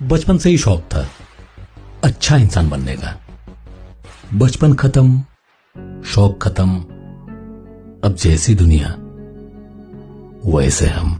بچپن سے ہی شوق تھا۔ اچھا انسان بننے کا۔ بچپن ختم، شوق ختم، اب جیسی دنیا، ویسے ہم۔